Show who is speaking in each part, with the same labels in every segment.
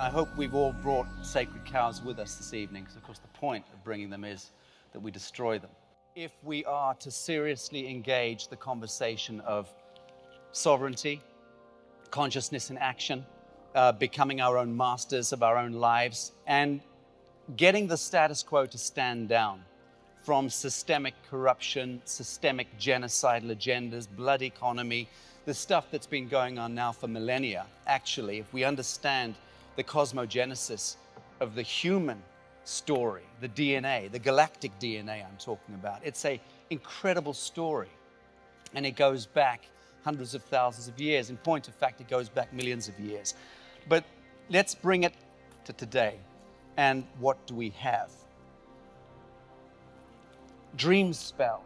Speaker 1: I hope we've all brought sacred cows with us this evening, because of course the point of bringing them is that we destroy them. If we are to seriously engage the conversation of sovereignty, consciousness in action, uh, becoming our own masters of our own lives, and getting the status quo to stand down from systemic corruption, systemic genocidal agendas, blood economy, the stuff that's been going on now for millennia. Actually, if we understand the cosmogenesis of the human story, the DNA, the galactic DNA I'm talking about, it's a incredible story. And it goes back hundreds of thousands of years. In point of fact, it goes back millions of years. But let's bring it to today. And what do we have? Dream spell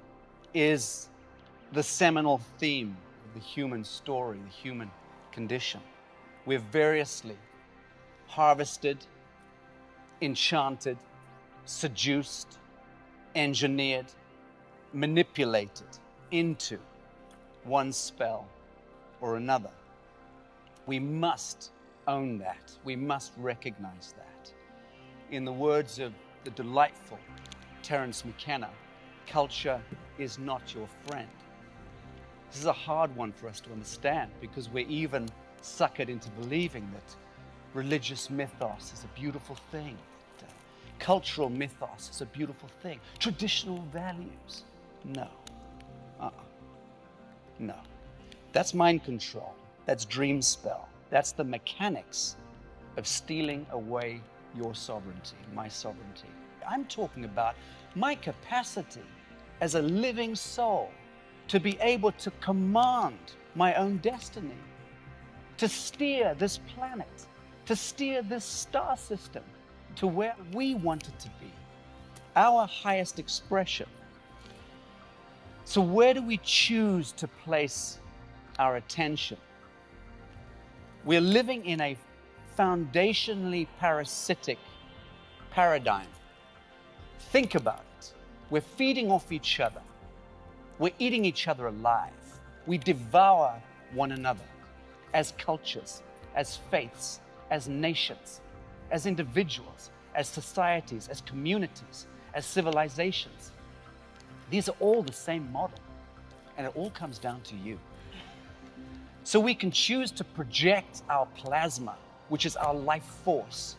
Speaker 1: is the seminal theme of the human story, the human condition. We're variously harvested, enchanted, seduced, engineered, manipulated into one spell or another. We must own that. We must recognize that. In the words of the delightful Terence McKenna, culture is not your friend. This is a hard one for us to understand because we're even suckered into believing that religious mythos is a beautiful thing. Cultural mythos is a beautiful thing. Traditional values, no. Uh-uh. No. That's mind control. That's dream spell. That's the mechanics of stealing away your sovereignty, my sovereignty. I'm talking about my capacity as a living soul to be able to command my own destiny, to steer this planet, to steer this star system to where we want it to be, our highest expression. So, where do we choose to place our attention? We're living in a foundationally parasitic paradigm. Think about it. We're feeding off each other. We're eating each other alive. We devour one another as cultures, as faiths, as nations, as individuals, as societies, as communities, as civilizations. These are all the same model, and it all comes down to you. So we can choose to project our plasma, which is our life force,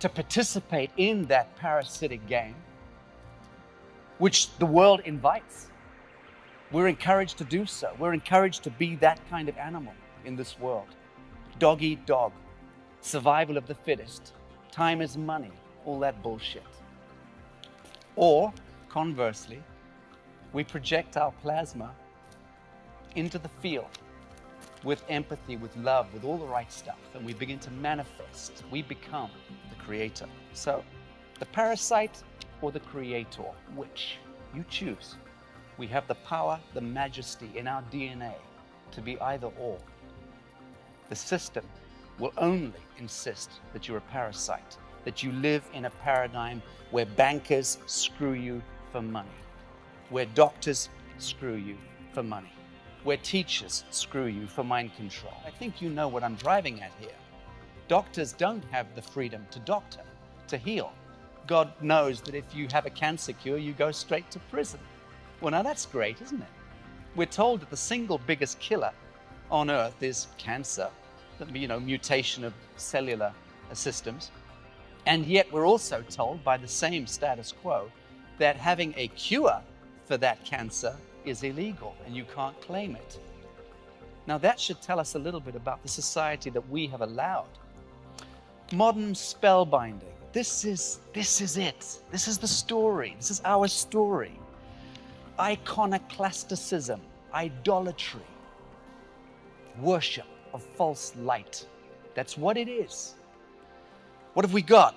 Speaker 1: to participate in that parasitic game, which the world invites. We're encouraged to do so. We're encouraged to be that kind of animal in this world. Dog eat dog, survival of the fittest, time is money, all that bullshit. Or, conversely, we project our plasma into the field with empathy, with love, with all the right stuff, and we begin to manifest. We become the creator. So, the parasite or the creator, which? You choose. We have the power, the majesty in our DNA to be either or. The system will only insist that you're a parasite, that you live in a paradigm where bankers screw you for money, where doctors screw you for money where teachers screw you for mind control. I think you know what I'm driving at here. Doctors don't have the freedom to doctor, to heal. God knows that if you have a cancer cure, you go straight to prison. Well, now that's great, isn't it? We're told that the single biggest killer on earth is cancer, you know, mutation of cellular systems. And yet we're also told by the same status quo that having a cure for that cancer is illegal and you can't claim it. Now, that should tell us a little bit about the society that we have allowed. Modern spellbinding. This is, this is it. This is the story. This is our story. Iconoclasticism, idolatry, worship of false light. That's what it is. What have we got?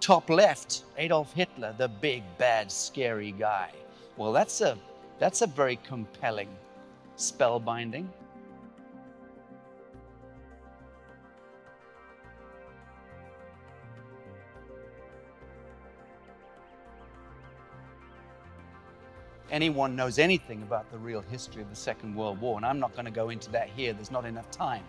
Speaker 1: Top left, Adolf Hitler, the big, bad, scary guy. Well, that's a that's a very compelling spellbinding. Anyone knows anything about the real history of the Second World War, and I'm not going to go into that here, there's not enough time.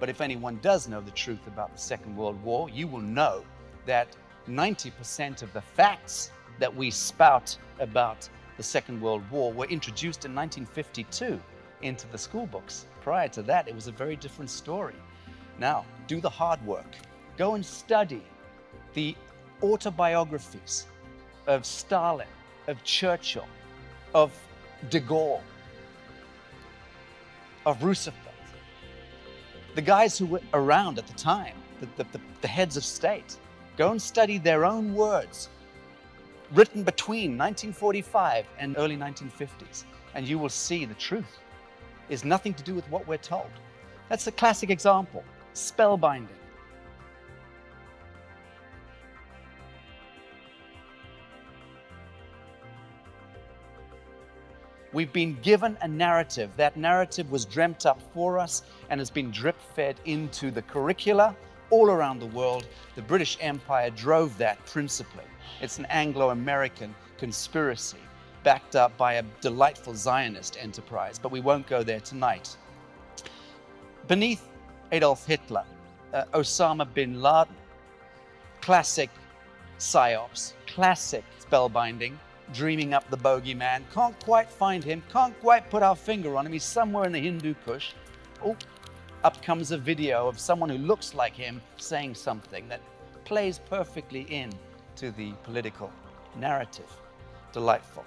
Speaker 1: But if anyone does know the truth about the Second World War, you will know that 90% of the facts that we spout about the Second World War were introduced in 1952 into the school books. Prior to that, it was a very different story. Now, do the hard work. Go and study the autobiographies of Stalin, of Churchill, of de Gaulle, of Roosevelt, the guys who were around at the time, the, the, the, the heads of state. Go and study their own words written between 1945 and early 1950s, and you will see the truth is nothing to do with what we're told. That's a classic example, spellbinding. We've been given a narrative. That narrative was dreamt up for us and has been drip fed into the curricula all around the world. The British Empire drove that principally. It's an Anglo American conspiracy backed up by a delightful Zionist enterprise, but we won't go there tonight. Beneath Adolf Hitler, uh, Osama bin Laden, classic psyops, classic spellbinding, dreaming up the bogeyman, can't quite find him, can't quite put our finger on him, he's somewhere in the Hindu Kush. Oh, up comes a video of someone who looks like him saying something that plays perfectly in to the political narrative. Delightful.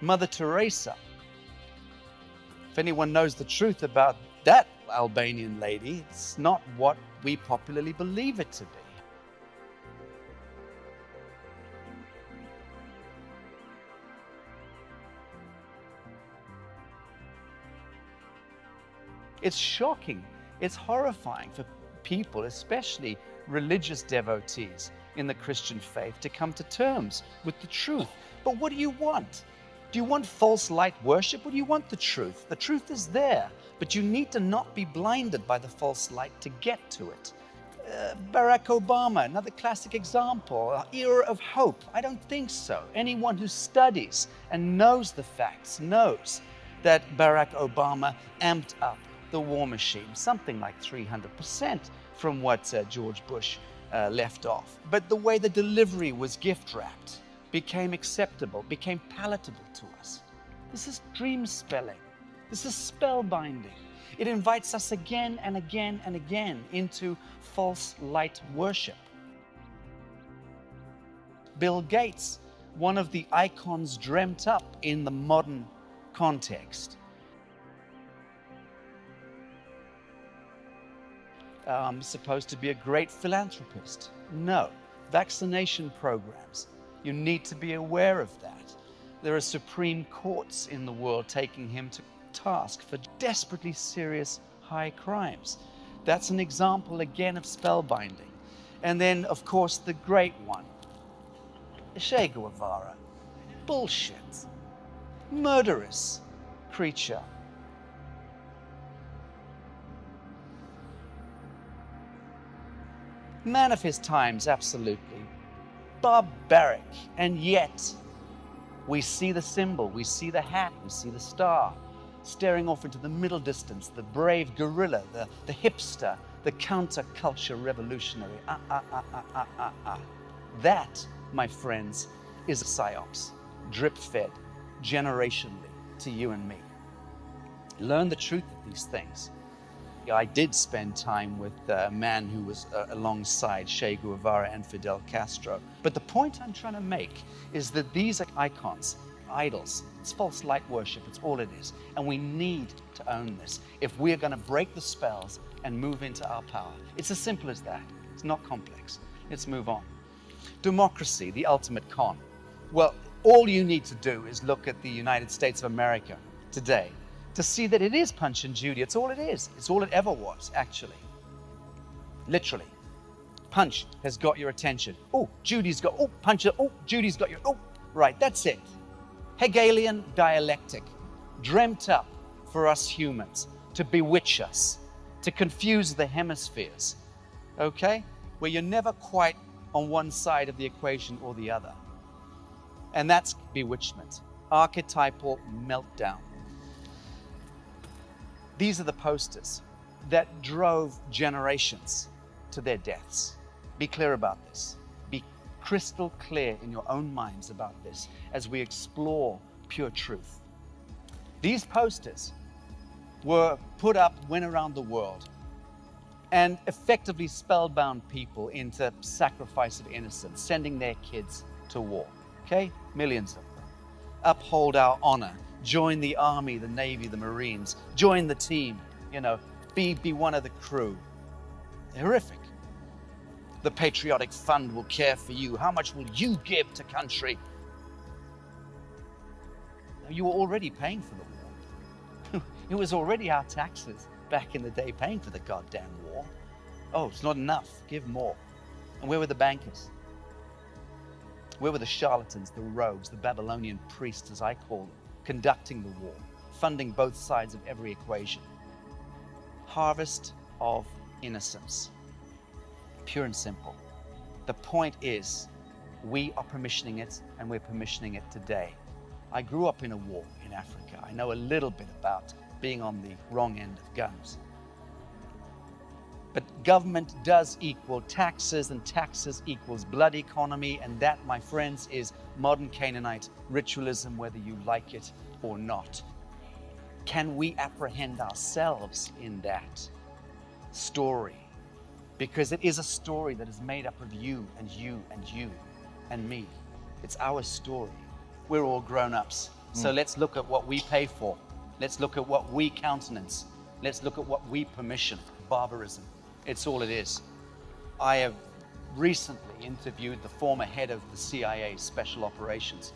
Speaker 1: Mother Teresa. If anyone knows the truth about that Albanian lady, it's not what we popularly believe it to be. It's shocking, it's horrifying for people, especially religious devotees in the Christian faith, to come to terms with the truth. But what do you want? Do you want false light worship or do you want the truth? The truth is there, but you need to not be blinded by the false light to get to it. Uh, Barack Obama, another classic example, era of hope. I don't think so. Anyone who studies and knows the facts knows that Barack Obama amped up the war machine, something like 300% from what uh, George Bush uh, left off. But the way the delivery was gift wrapped, became acceptable, became palatable to us. This is dream spelling. This is spellbinding. It invites us again and again and again into false light worship. Bill Gates, one of the icons dreamt up in the modern context. Um, supposed to be a great philanthropist. No. Vaccination programs, you need to be aware of that. There are supreme courts in the world taking him to task for desperately serious high crimes. That's an example again of spellbinding. And then, of course, the great one, Che Guevara. Bullshit. Murderous creature. Man of his times, absolutely barbaric. And yet, we see the symbol, we see the hat, we see the star, staring off into the middle distance, the brave guerrilla, the, the hipster, the counterculture revolutionary. Ah, ah, ah, ah, ah, ah, ah. That, my friends, is a psyops, drip fed generationally to you and me. Learn the truth of these things. I did spend time with a man who was uh, alongside Che Guevara and Fidel Castro. But the point I'm trying to make is that these are icons, idols. It's false light worship, it's all it is. And we need to own this if we're going to break the spells and move into our power. It's as simple as that. It's not complex. Let's move on. Democracy, the ultimate con. Well, all you need to do is look at the United States of America today to see that it is Punch and Judy. It's all it is. It's all it ever was, actually. Literally. Punch has got your attention. Oh, Judy's got, oh, Punch, oh, Judy's got your, oh, right, that's it. Hegelian dialectic, dreamt up for us humans to bewitch us, to confuse the hemispheres, okay? Where you're never quite on one side of the equation or the other. And that's bewitchment, archetypal meltdown. These are the posters that drove generations to their deaths. Be clear about this. Be crystal clear in your own minds about this as we explore pure truth. These posters were put up, went around the world, and effectively spellbound people into sacrifice of innocence, sending their kids to war. Okay? Millions of them. Uphold our honor. Join the army, the navy, the marines. Join the team. You know, be, be one of the crew. Horrific. The Patriotic Fund will care for you. How much will you give to country? You were already paying for the war. it was already our taxes back in the day paying for the goddamn war. Oh, it's not enough. Give more. And where were the bankers? Where were the charlatans, the rogues, the Babylonian priests, as I call them, conducting the war, funding both sides of every equation? Harvest of innocence. Pure and simple. The point is, we are permissioning it, and we're permissioning it today. I grew up in a war in Africa. I know a little bit about being on the wrong end of guns. But government does equal taxes, and taxes equals blood economy, and that, my friends, is modern Canaanite ritualism, whether you like it or not. Can we apprehend ourselves in that story? Because it is a story that is made up of you and you and you and me. It's our story. We're all grown ups. So hmm. let's look at what we pay for. Let's look at what we countenance. Let's look at what we permission. Barbarism. It's all it is. I have recently interviewed the former head of the CIA Special Operations,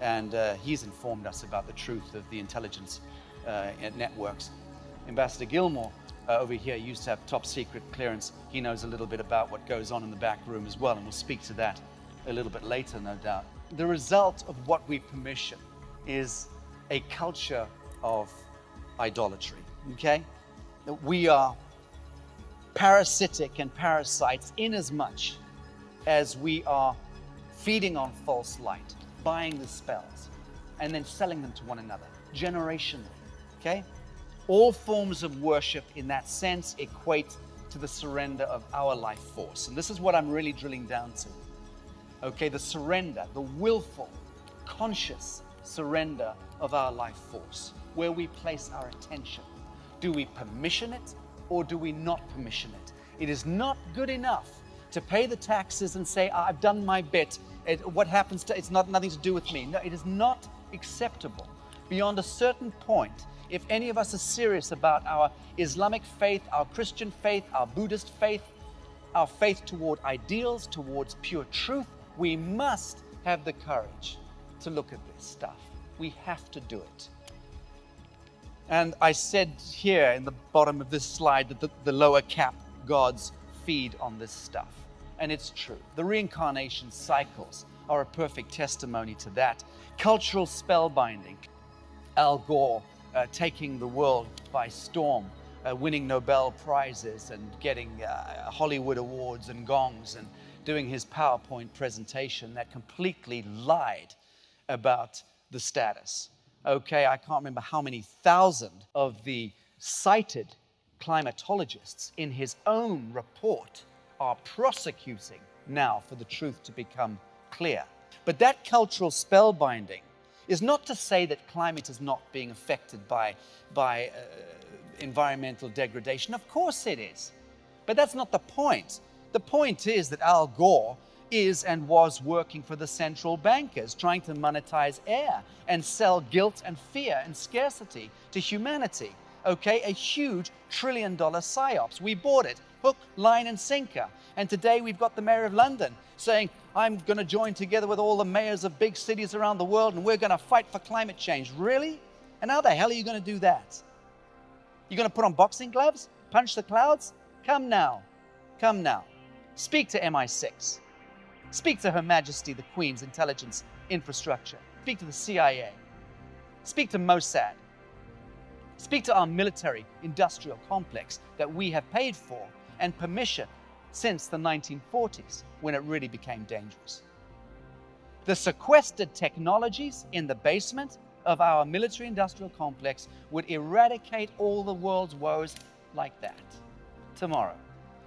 Speaker 1: and uh, he's informed us about the truth of the intelligence uh, networks. Ambassador Gilmore uh, over here used to have top secret clearance. He knows a little bit about what goes on in the back room as well, and we'll speak to that a little bit later, no doubt. The result of what we permission is a culture of idolatry. Okay? We are parasitic and parasites in as much as we are feeding on false light, buying the spells, and then selling them to one another generationally. Okay? All forms of worship in that sense equate to the surrender of our life force. And this is what I'm really drilling down to. Okay, the surrender, the willful, conscious surrender of our life force, where we place our attention. Do we permission it or do we not permission it? It is not good enough to pay the taxes and say, I've done my bit. It, what happens to it's not nothing to do with me. No, it is not acceptable. Beyond a certain point, if any of us are serious about our Islamic faith, our Christian faith, our Buddhist faith, our faith toward ideals, towards pure truth, we must have the courage to look at this stuff. We have to do it. And I said here in the bottom of this slide that the, the lower cap gods feed on this stuff. And it's true. The reincarnation cycles are a perfect testimony to that. Cultural spellbinding. Al Gore uh, taking the world by storm, uh, winning Nobel Prizes and getting uh, Hollywood awards and gongs and doing his PowerPoint presentation that completely lied about the status. Okay, I can't remember how many thousand of the cited climatologists in his own report are prosecuting now for the truth to become clear. But that cultural spellbinding is not to say that climate is not being affected by, by uh, environmental degradation. Of course it is. But that's not the point. The point is that Al Gore is and was working for the central bankers, trying to monetize air and sell guilt and fear and scarcity to humanity. Okay, a huge trillion dollar psyops. We bought it, hook, line, and sinker. And today we've got the mayor of London saying, I'm going to join together with all the mayors of big cities around the world and we're going to fight for climate change. Really? And how the hell are you going to do that? You're going to put on boxing gloves? Punch the clouds? Come now. Come now. Speak to MI6. Speak to Her Majesty the Queen's intelligence infrastructure. Speak to the CIA. Speak to Mossad. Speak to our military industrial complex that we have paid for and permission since the 1940s when it really became dangerous. The sequestered technologies in the basement of our military industrial complex would eradicate all the world's woes like that. Tomorrow,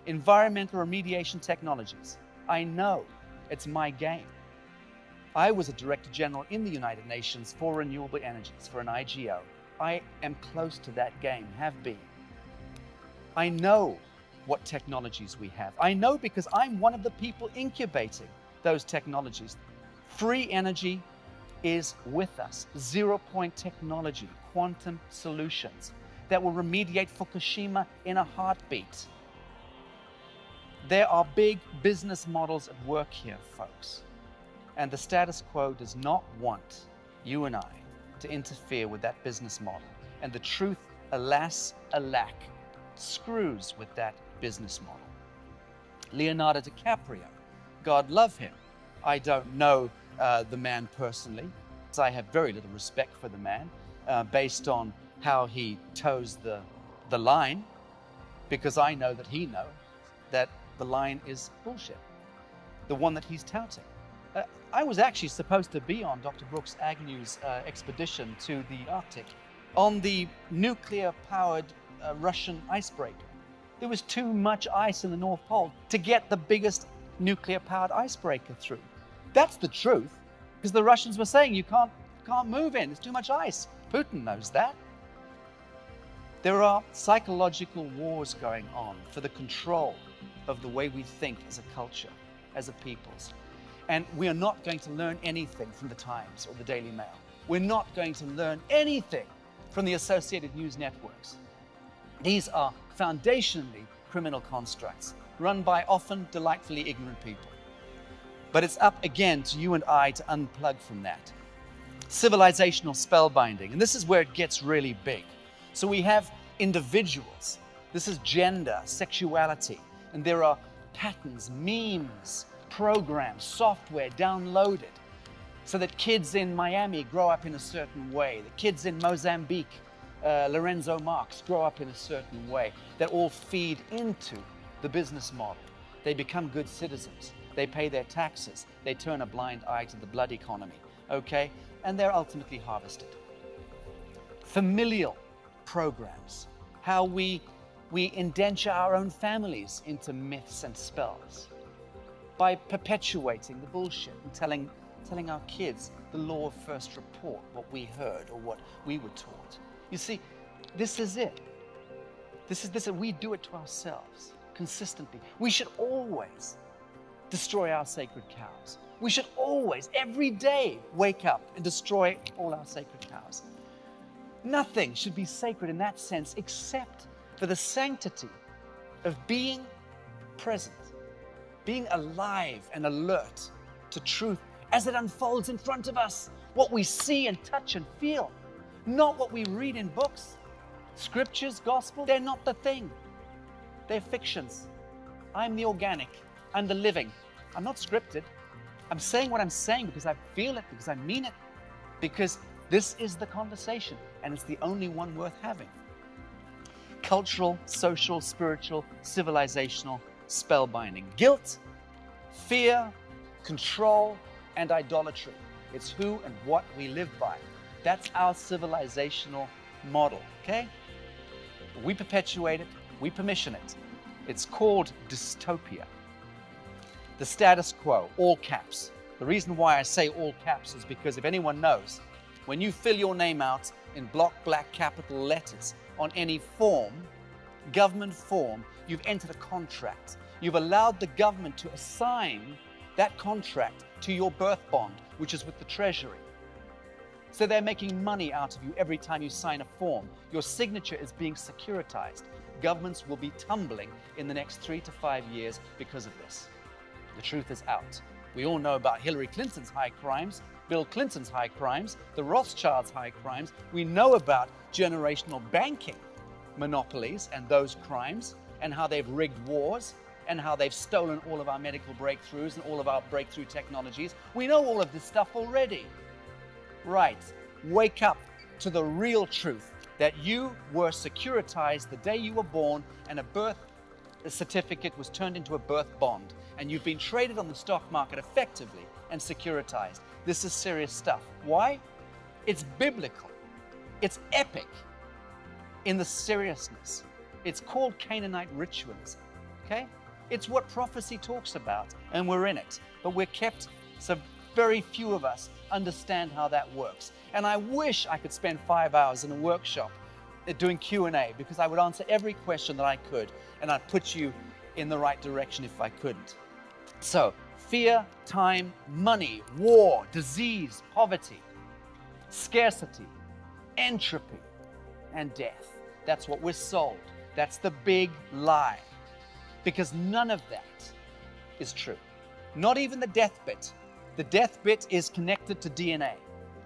Speaker 1: environmental remediation technologies. I know it's my game. I was a Director General in the United Nations for renewable energies for an IGO. I am close to that game, have been. I know what technologies we have. I know because I'm one of the people incubating those technologies. Free energy is with us. Zero point technology, quantum solutions that will remediate Fukushima in a heartbeat. There are big business models at work here, folks. And the status quo does not want you and I to interfere with that business model. And the truth, alas, alack, screws with that business model. Leonardo DiCaprio, God love him. I don't know uh, the man personally, so I have very little respect for the man uh, based on how he toes the, the line, because I know that he knows that the line is bullshit, the one that he's touting. Uh, I was actually supposed to be on Dr. Brooks Agnew's uh, expedition to the Arctic on the nuclear powered uh, Russian icebreaker. There was too much ice in the North Pole to get the biggest nuclear powered icebreaker through. That's the truth, because the Russians were saying you can't, can't move in, there's too much ice. Putin knows that. There are psychological wars going on for the control of the way we think as a culture, as a peoples. And we are not going to learn anything from the Times or the Daily Mail. We're not going to learn anything from the associated news networks. These are foundationally criminal constructs run by often delightfully ignorant people. But it's up again to you and I to unplug from that. Civilizational spellbinding, and this is where it gets really big. So we have individuals. This is gender, sexuality, and there are patterns, memes, programs, software downloaded so that kids in Miami grow up in a certain way, the kids in Mozambique, uh, Lourenço Marques, grow up in a certain way, that all feed into the business model. They become good citizens. They pay their taxes. They turn a blind eye to the blood economy, okay? And they're ultimately harvested. Familial programs, how we we indenture our own families into myths and spells by perpetuating the bullshit and telling, telling our kids the law of first report, what we heard or what we were taught. You see, this is it. This is this, and we do it to ourselves consistently. We should always destroy our sacred cows. We should always, every day, wake up and destroy all our sacred cows. Nothing should be sacred in that sense except for the sanctity of being present, being alive and alert to truth as it unfolds in front of us, what we see and touch and feel, not what we read in books. Scriptures, gospel, they're not the thing. They're fictions. I'm the organic, I'm the living. I'm not scripted. I'm saying what I'm saying because I feel it, because I mean it, because this is the conversation and it's the only one worth having cultural, social, spiritual, civilizational spellbinding. Guilt, fear, control, and idolatry. It's who and what we live by. That's our civilizational model, okay? We perpetuate it, we permission it. It's called dystopia. The status quo, all caps. The reason why I say all caps is because if anyone knows, when you fill your name out in block black capital letters, on any form, government form, you've entered a contract. You've allowed the government to assign that contract to your birth bond, which is with the Treasury. So they're making money out of you every time you sign a form. Your signature is being securitized. Governments will be tumbling in the next three to five years because of this. The truth is out. We all know about Hillary Clinton's high crimes, Bill Clinton's high crimes, the Rothschilds' high crimes. We know about generational banking monopolies and those crimes and how they've rigged wars and how they've stolen all of our medical breakthroughs and all of our breakthrough technologies. We know all of this stuff already. Right. Wake up to the real truth that you were securitized the day you were born and a birth certificate was turned into a birth bond, and you've been traded on the stock market effectively and securitized. This is serious stuff. Why? It's biblical, it's epic in the seriousness. It's called Canaanite ritualism. Okay? It's what prophecy talks about, and we're in it. But we're kept, so very few of us understand how that works. And I wish I could spend five hours in a workshop uh, doing Q&A because I would answer every question that I could and I'd put you in the right direction if I couldn't. So, fear, time, money, war, disease, poverty, scarcity, entropy, and death. That's what we're sold. That's the big lie. Because none of that is true. Not even the death bit. The death bit is connected to DNA.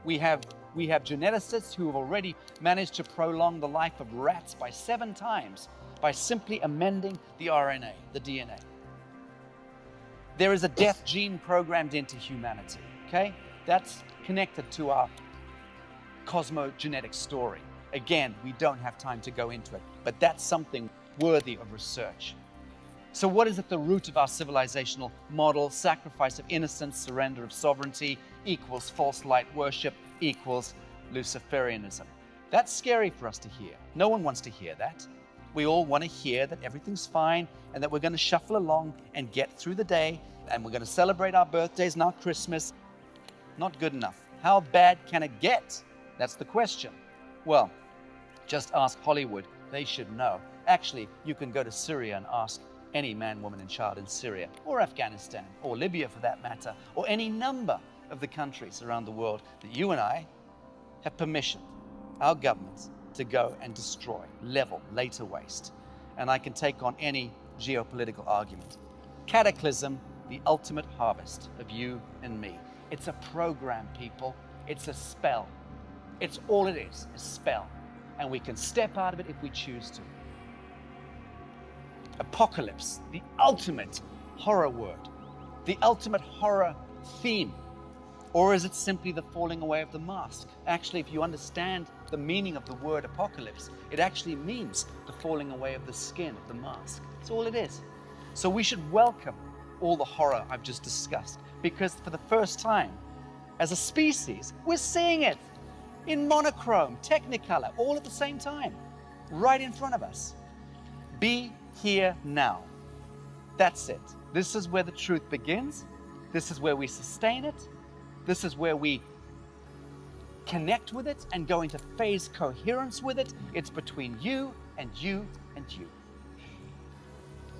Speaker 1: We have we have geneticists who have already managed to prolong the life of rats by seven times by simply amending the RNA, the DNA. There is a death gene programmed into humanity, okay? That's connected to our cosmogenetic story. Again, we don't have time to go into it, but that's something worthy of research. So, what is at the root of our civilizational model? Sacrifice of innocence, surrender of sovereignty equals false light worship, equals Luciferianism. That's scary for us to hear. No one wants to hear that. We all want to hear that everything's fine and that we're going to shuffle along and get through the day and we're going to celebrate our birthdays and our Christmas. Not good enough. How bad can it get? That's the question. Well, just ask Hollywood. They should know. Actually, you can go to Syria and ask any man, woman, and child in Syria, or Afghanistan, or Libya for that matter, or any number of the countries around the world that you and I have permission, our governments, to go and destroy, level, later waste. And I can take on any geopolitical argument. Cataclysm, the ultimate harvest of you and me. It's a program, people. It's a spell. It's all it is, a spell. And we can step out of it if we choose to apocalypse, the ultimate horror word, the ultimate horror theme? Or is it simply the falling away of the mask? Actually, if you understand the meaning of the word apocalypse, it actually means the falling away of the skin of the mask. That's all it is. So we should welcome all the horror I've just discussed because for the first time, as a species, we're seeing it in monochrome, technicolor, all at the same time, right in front of us. Be here now. That's it. This is where the truth begins. This is where we sustain it. This is where we connect with it and go into phase coherence with it. It's between you and you and you.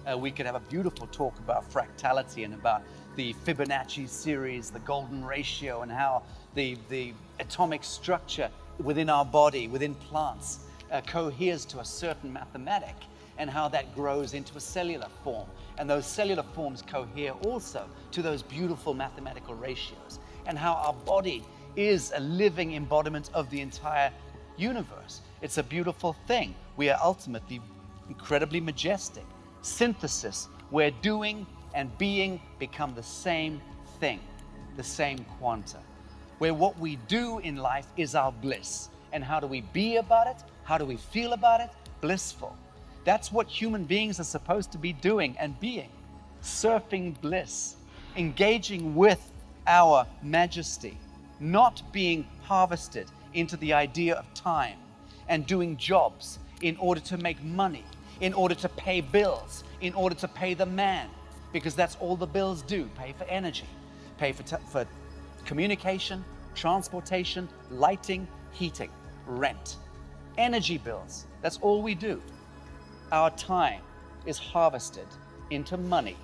Speaker 1: Uh, we could have a beautiful talk about fractality and about the Fibonacci series, the golden ratio, and how the, the atomic structure within our body, within plants, uh, coheres to a certain mathematic and how that grows into a cellular form. And those cellular forms cohere also to those beautiful mathematical ratios, and how our body is a living embodiment of the entire universe. It's a beautiful thing. We are ultimately incredibly majestic. Synthesis, where doing and being become the same thing, the same quanta. Where what we do in life is our bliss. And how do we be about it? How do we feel about it? Blissful. That's what human beings are supposed to be doing and being surfing bliss, engaging with our majesty, not being harvested into the idea of time and doing jobs in order to make money, in order to pay bills, in order to pay the man, because that's all the bills do pay for energy, pay for, for communication, transportation, lighting, heating, rent, energy bills. That's all we do our time is harvested into money,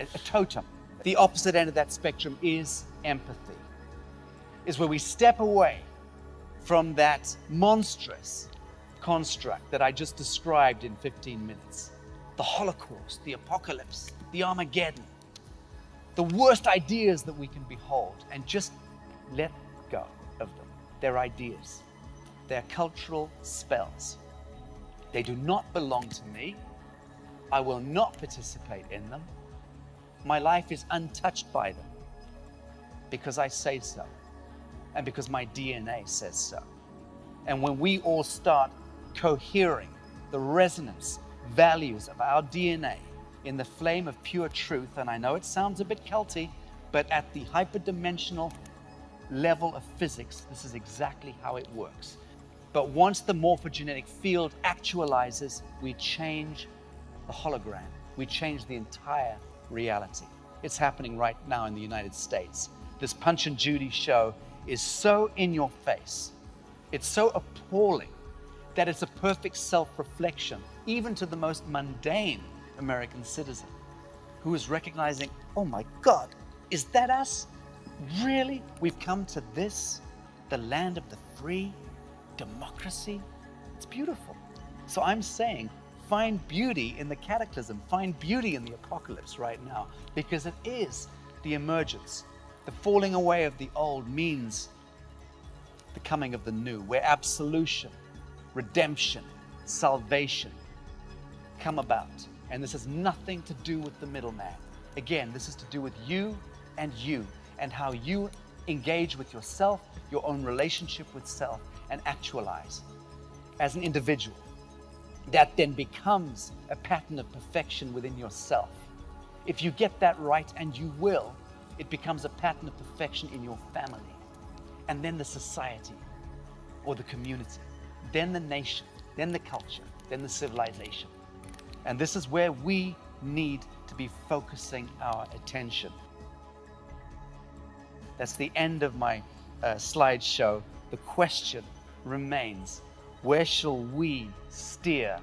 Speaker 1: a, a totem. The opposite end of that spectrum is empathy, is where we step away from that monstrous construct that I just described in 15 minutes. The Holocaust, the apocalypse, the Armageddon, the worst ideas that we can behold, and just let go of them. They're ideas, they're cultural spells. They do not belong to me. I will not participate in them. My life is untouched by them because I say so and because my DNA says so. And when we all start cohering, the resonance values of our DNA in the flame of pure truth, and I know it sounds a bit culty, but at the hyperdimensional level of physics, this is exactly how it works. But once the morphogenetic field actualizes, we change the hologram. We change the entire reality. It's happening right now in the United States. This Punch and Judy show is so in your face. It's so appalling that it's a perfect self reflection, even to the most mundane American citizen who is recognizing, oh my God, is that us? Really? We've come to this, the land of the free, democracy? It's beautiful. So I'm saying, find beauty in the cataclysm, find beauty in the apocalypse right now, because it is the emergence. The falling away of the old means the coming of the new, where absolution, redemption, salvation come about. And this has nothing to do with the middleman. Again, this is to do with you and you and how you engage with yourself, your own relationship with self, and actualize as an individual. That then becomes a pattern of perfection within yourself. If you get that right, and you will, it becomes a pattern of perfection in your family, and then the society or the community, then the nation, then the culture, then the civilization. And this is where we need to be focusing our attention. That's the end of my uh, slideshow. The question remains where shall we steer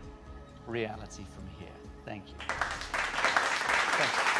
Speaker 1: reality from here? Thank you. Thank you.